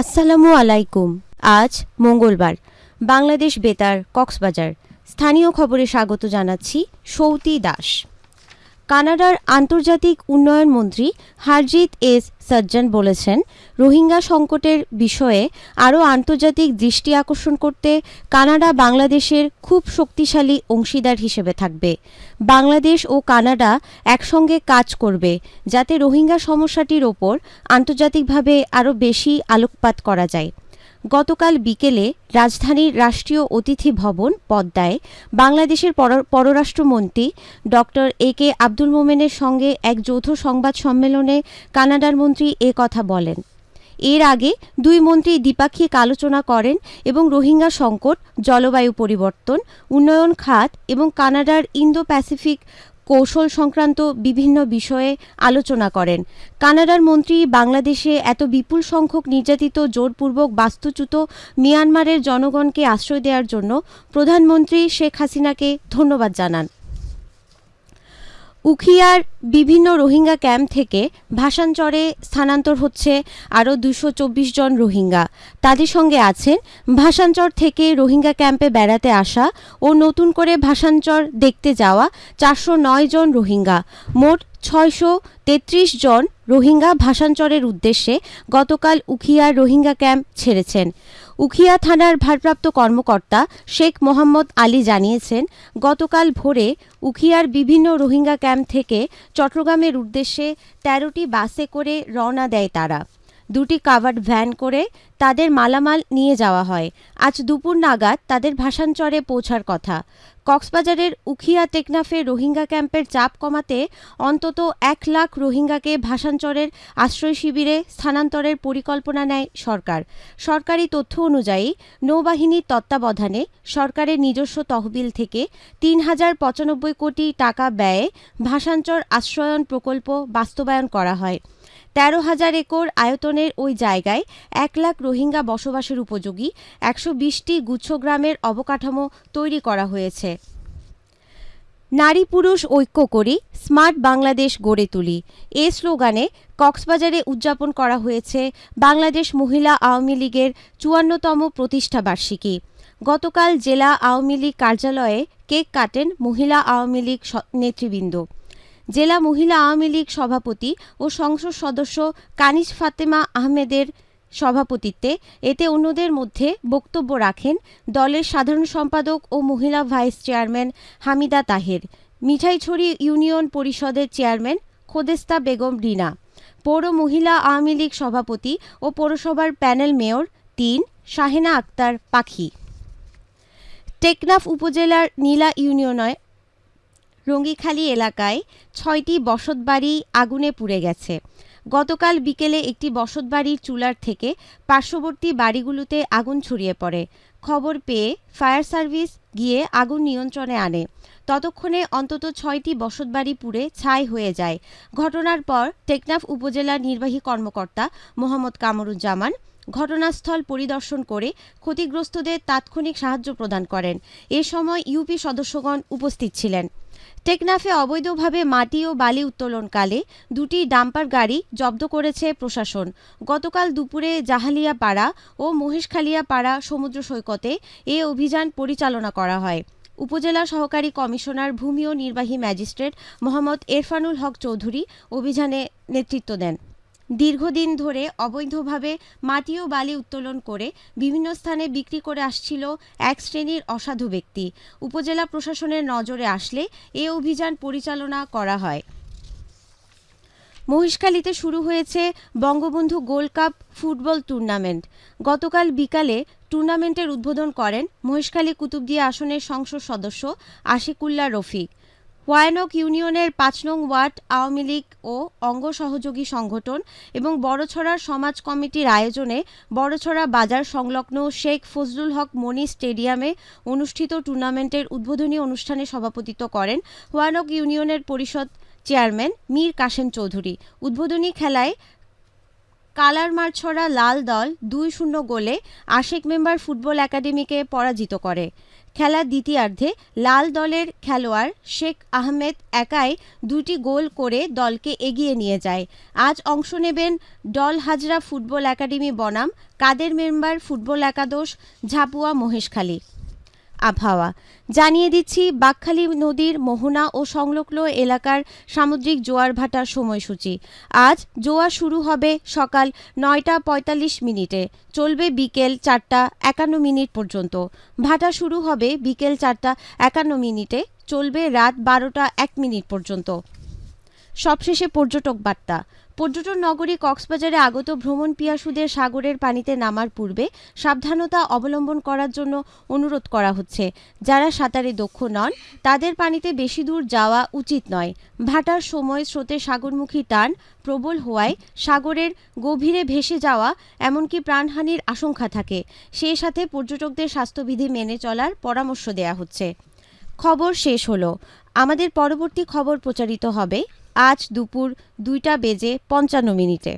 আসসালামু আলাইকুম। আজ মঙ্গলবার। বাংলাদেশ বেতার কক্সবাজার। স্থানীয় খবরে স্বাগত জানাচ্ছি সৌতি দাস। কানাডার আন্তর্জাতিক উন্নয়ন মন্ত্রী হারজিত এস সজ্জন বলেছেন, রোহিঙ্গা সংকটের বিষয়ে আরও আন্তর্জাতিক দৃষ্টি আকর্ষণ করতে কানাডা বাংলাদেশের খুব শক্তিশালী অংশীদার হিসেবে থাকবে। বাংলাদেশ ও কানাডা একসঙ্গে কাজ করবে, যাতে রোহিঙ্গা সমস্যাটির ওপর আন্তর্জাতিকভাবে আরও বেশি আলোকপাত করা যায়। গতকাল বিকেলে রাজধানীর রাষ্ট্রীয় অতিথি ভবন পদ্মায় বাংলাদেশের পর- পররাষ্ট্রমন্ত্রী ডক্টর এ কে আব্দুল মোমেনের সঙ্গে এক যৌথ সংবাদ সম্মেলনে কানাডার মন্ত্রী এ কথা বলেন। এর আগে দুই মন্ত্রী দ্বিপাক্ষিক আলোচনা করেন এবং রোহিঙ্গা সংকট, জলবায়ু পরিবর্তন, উন্নয়ন খাত এবং কানাডার ইন্দো প্যাসিফিক কৌশল সংক্রান্ত বিভিন্ন বিষয়ে আলোচনা করেন। কানাডার মন্ত্রী, বাংলাদেশে এত বিপুল সংখ্যক নির্যাতিত, জোরপূর্বক বাস্তুচ্যুত মিয়ানমারের জনগণকে আশ্রয় দেওয়ার জন্য প্রধানমন্ত্রী শেখ হাসিনাকে ধন্যবাদ জানান। উখিয়ার বিভিন্ন রোহিঙ্গা ক্যাম্প থেকে ভাসানচরে স্থানান্তর হচ্ছে আরও দুশো চব্বিশ জন রোহিঙ্গা। তাদের সঙ্গে আছেন ভাসানচর থেকে রোহিঙ্গা ক্যাম্পে বেড়াতে আসা ও নতুন করে ভাসানচর দেখতে যাওয়া চারশো নয় জন রোহিঙ্গা। মোট ছয়শো তেত্রিশ জন রোহিঙ্গা ভাষাঞ্চরের উদ্দেশ্যে গতকাল উখিয়ার রোহিঙ্গা ক্যাম্প ছেড়েছেন। উখিয়া থানার ভারপ্রাপ্ত কর্মকর্তা শেখ মোহাম্মদ আলী জানিয়েছেন, গতকাল ভোরে উখিয়ার বিভিন্ন রোহিঙ্গা ক্যাম্প থেকে চট্টগ্রামের উদ্দেশ্যে তেরোটি বাসে করে রওনা দেয় তারা। দুটি কাভার্ড ভ্যান করে তাদের মালামাল নিয়ে যাওয়া হয়। আজ দুপুর নাগাদ তাদের ভাসানচরে পৌঁছার কথা। কক্সবাজারের উখিয়া টেকনাফে রোহিঙ্গা ক্যাম্পের চাপ কমাতে অন্তত এক লাখ রোহিঙ্গাকে ভাসানচরের আশ্রয় শিবিরে স্থানান্তরের পরিকল্পনা নেয় সরকার। সরকারি তথ্য অনুযায়ী নৌবাহিনীর তত্ত্বাবধানে সরকারের নিজস্ব তহবিল থেকে তিন হাজার পঁচানব্বই কোটি টাকা ব্যয়ে ভাসানচর আশ্রয়ন প্রকল্প বাস্তবায়ন করা হয়। তেরো হাজার একর আয়তনের ওই জায়গায় এক লাখ রোহিঙ্গা বসবাসের উপযোগী একশো বিশটি গুচ্ছগ্রামের অবকাঠামো তৈরি করা হয়েছে। নারী পুরুষ ঐক্য করি, স্মার্ট বাংলাদেশ গড়ে তুলি। এ স্লোগানে কক্সবাজারে উদযাপন করা হয়েছে বাংলাদেশ মহিলা আওয়ামী লীগের চুয়ান্নতম প্রতিষ্ঠাবার্ষিকী গতকাল জেলা আওয়ামী লীগ কার্যালয়ে কেক কাটেন মহিলা আওয়ামী লীগ নেতৃবৃন্দ। জেলা মহিলা আওয়ামী লীগ সভাপতি ও সংসদ সদস্য কানিজ ফাতেমা আহমেদের সভাপতিত্বে এতে অন্যদের মধ্যে বক্তব্য রাখেন দলের সাধারণ সম্পাদক ও মহিলা vice chairman Hamida Taher, Mithaichhari union পরিষদের চেয়ারম্যান খোদেস্তা বেগম রিনা, পৌর মহিলা আওয়ামী লীগ সভাপতি ও পৌরসভার প্যানেল মেয়র তিন শাহেনা আক্তার পাখি। টেকনাফ উপজেলার নীলা ইউনিয়নে রঙ্গিখালী এলাকায় ছয়টি বসতবাড়ি আগুনে পুড়ে গেছে। গতকাল বিকেলে একটি বসতবাড়ির চুলার থেকে পার্শ্ববর্তী বাড়িগুলোতে আগুন ছড়িয়ে পড়ে। খবর পেয়ে ফায়ার সার্ভিস গিয়ে আগুন নিয়ন্ত্রণে আনে। ততক্ষণে অন্তত ছয়টি বসতবাড়ি পুড়ে ছাই হয়ে যায়। ঘটনার পর টেকনাফ উপজেলা নির্বাহী কর্মকর্তা মোহাম্মদ কামরুজ্জামান ঘটনাস্থল পরিদর্শন করে ক্ষতিগ্রস্তদের তাৎক্ষণিক সাহায্য প্রদান করেন। এ সময় ইউপি সদস্যগণ উপস্থিত ছিলেন। টেকনাফে অবৈধভাবে মাটি ও বালি উত্তোলনকালে দুটি ডাম্পার গাড়ি জব্দ করেছে প্রশাসন। গতকাল দুপুরে জাহালিয়া পাড়া ও মহেশখালিয়া পাড়া সমুদ্র সৈকতে এ অভিযান পরিচালনা করা হয়। উপজেলা সহকারী কমিশনার, ভূমি ও নির্বাহী ম্যাজিস্ট্রেট মোহাম্মদ এরফানুল হক চৌধুরী অভিযানে নেতৃত্ব দেন। দীর্ঘদিন ধরে অবৈধভাবে মাটি ও বালি উত্তোলন করে বিভিন্ন স্থানে বিক্রি করে আসছিল এক শ্রেণির অসাধু ব্যক্তি। উপজেলা প্রশাসনের নজরে আসলে এ অভিযান পরিচালনা করা হয়। মহিষখালীতে শুরু হয়েছে Bangabandhu gold cup football tournament. গতকাল বিকালে টুর্নামেন্টের উদ্বোধন করেন মহেশখালী কুতুবদিয়া আসনের সংসদ সদস্য আশিকুল্লাহ রফিক। ওয়ায়নক ইউনিয়নের পাঁচ নং ওয়ার্ড, আওয়ামী লীগ ও অঙ্গ সহযোগী সংগঠন এবং বড়ছড়ার সমাজ কমিটির আয়োজনে বড়ছড়া বাজার সংলগ্ন শেখ ফজলুল হক মনি স্টেডিয়ামে অনুষ্ঠিত টুর্নামেন্টের উদ্বোধনী অনুষ্ঠানে সভাপতিত্ব করেন ওয়ানক ইউনিয়নের পরিষদ চেয়ারম্যান মীর কাশেম চৌধুরী। উদ্বোধনী খেলায় কালারমারছড়া লাল দল দুই শূন্য গোলে আশেক মেম্বার ফুটবল একাডেমিকে পরাজিত করে। খেলার দ্বিতীয়ার্ধে লাল দলের খেলোয়াড় শেখ আহমেদ একাই দুটি গোল করে দলকে এগিয়ে নিয়ে যায়। আজ অংশ নেবেন ডল হাজরা ফুটবল একাডেমি বনাম, কাদের মেম্বার ফুটবল একাদশ, ঝাপুয়া মহেশখালী। আবহাওয়া। জানিয়ে দিচ্ছি, বাকখালী নদীর মোহনা ও সংলগ্ন এলাকার সামুদ্রিক জোয়ার ভাটার সময়সূচি। আজ জোয়ার শুরু হবে সকাল নয়টা পঁয়তাল্লিশ মিনিটে। চলবে বিকেল চারটা একান্ন মিনিট পর্যন্ত। ভাটা শুরু হবে বিকেল চারটা একান্ন মিনিটে। চলবে রাত বারোটা এক মিনিট পর্যন্ত। সবশেষে পর্যটক বার্তা। পর্যটন নগরী কক্সবাজারে আগত ভ্রমণ পিয়াসুদের সাগরের পানিতে নামার পূর্বে সাবধানতা অবলম্বন করার জন্য অনুরোধ করা হচ্ছে। যারা সাঁতারে দক্ষ নন, তাদের পানিতে বেশি দূর যাওয়া উচিত নয়। ভাটার সময় স্রোতে সাগরমুখী টান, প্রবল হওয়ায় সাগরের গভীরে ভেসে যাওয়া, এমনকি প্রাণহানির আশঙ্কা থাকে। সেই সাথে পর্যটকদের স্বাস্থ্যবিধি মেনে চলার পরামর্শ দেয়া হচ্ছে। খবর শেষ হলো। আমাদের পরবর্তী খবর প্রচারিত হবে আজ দুপুর দুইটা বেজে পঞ্চান্ন মিনিটে।